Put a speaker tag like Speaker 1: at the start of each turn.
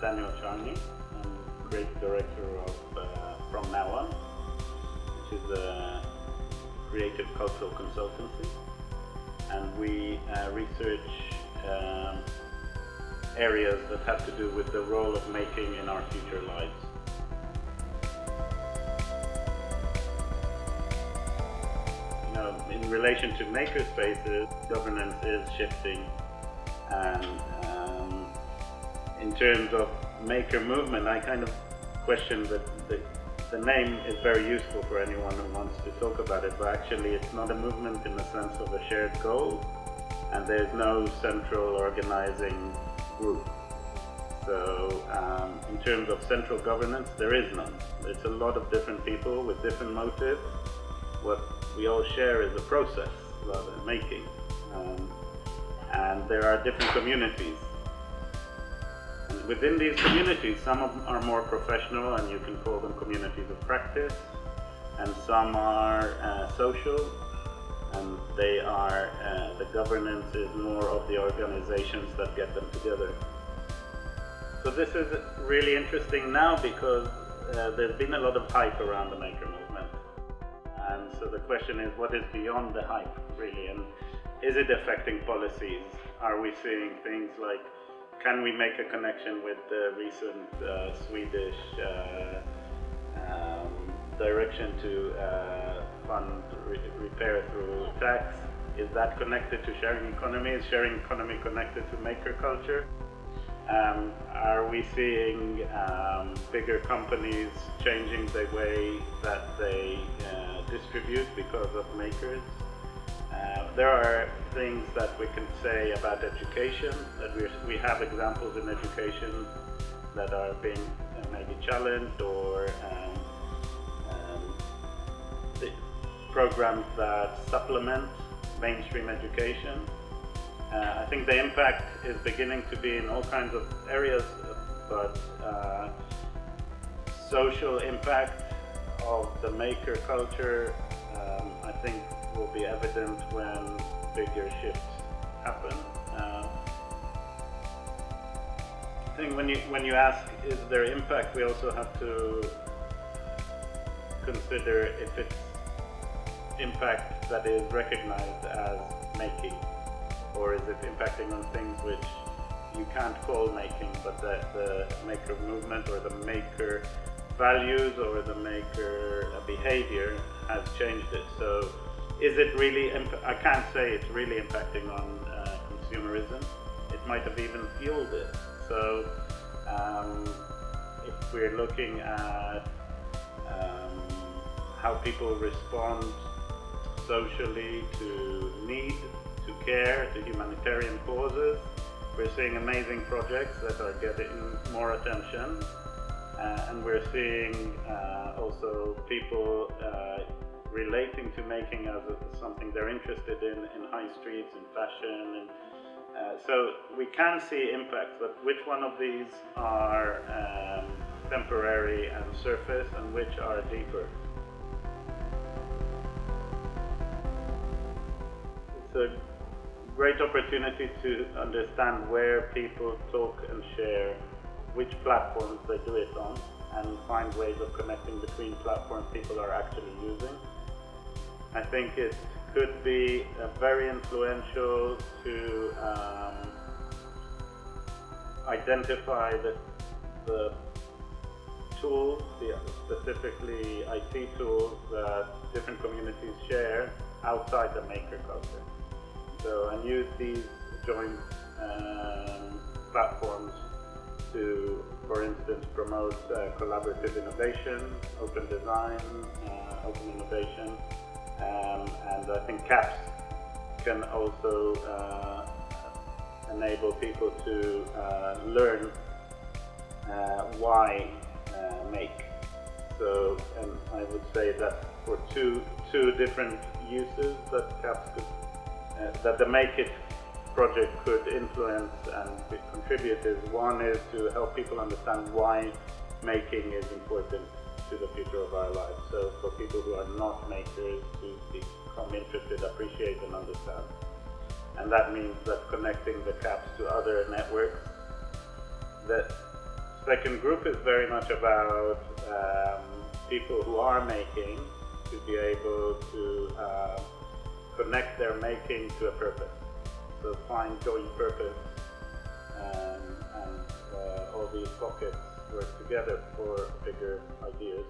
Speaker 1: Daniel Charny. I'm creative director of uh, From Now On, which is a creative cultural consultancy. And we uh, research um, areas that have to do with the role of making in our future lives. You know, in relation to makerspaces, governance is shifting and um, in terms of maker movement, I kind of question that the, the name is very useful for anyone who wants to talk about it, but actually it's not a movement in the sense of a shared goal, and there's no central organizing group. So um, in terms of central governance, there is none. It's a lot of different people with different motives. What we all share is a process rather than making. Um, and there are different communities. Within these communities, some of them are more professional and you can call them communities of practice, and some are uh, social, and they are, uh, the governance is more of the organizations that get them together. So this is really interesting now because uh, there's been a lot of hype around the maker movement. And so the question is, what is beyond the hype, really? And is it affecting policies? Are we seeing things like, can we make a connection with the recent uh, Swedish uh, um, direction to uh, fund re repair through tax? Is that connected to sharing economy? Is sharing economy connected to maker culture? Um, are we seeing um, bigger companies changing the way that they uh, distribute because of makers? Uh, there are things that we can say about education, that we we have examples in education that are being uh, maybe challenged or um, um, programs that supplement mainstream education. Uh, I think the impact is beginning to be in all kinds of areas, but uh, social impact of the maker culture, um, I think will be evident when bigger shifts happen. Uh, I think when you when you ask is there impact, we also have to consider if it's impact that is recognized as making or is it impacting on things which you can't call making, but that the maker movement or the maker values or the maker behavior has changed it. So is it really, I can't say it's really impacting on uh, consumerism. It might have even fueled it. So um, if we're looking at um, how people respond socially to need to care, to humanitarian causes. We're seeing amazing projects that are getting more attention. Uh, and we're seeing uh, also people uh, relating to making as something they're interested in, in high streets, in fashion. And, uh, so we can see impacts, but which one of these are um, temporary and surface and which are deeper? It's a great opportunity to understand where people talk and share, which platforms they do it on, and find ways of connecting between platforms people are actually using. I think it could be very influential to um, identify the, the tools, the specifically IT tools that different communities share outside the maker culture. So, and use these joint um, platforms to, for instance, promote uh, collaborative innovation, open design, uh, open innovation, um, and I think CAPS can also uh, enable people to uh, learn uh, why uh, make. So, and I would say that for two two different uses that CAPS could that the Make It project could influence and contribute is one is to help people understand why making is important to the future of our lives. So for people who are not makers to become interested, appreciate and understand. And that means that connecting the CAPS to other networks that second group is very much about um, people who are making to be able to uh, connect their making to a purpose. So find joint purpose um, and uh, all these pockets work together for bigger ideas.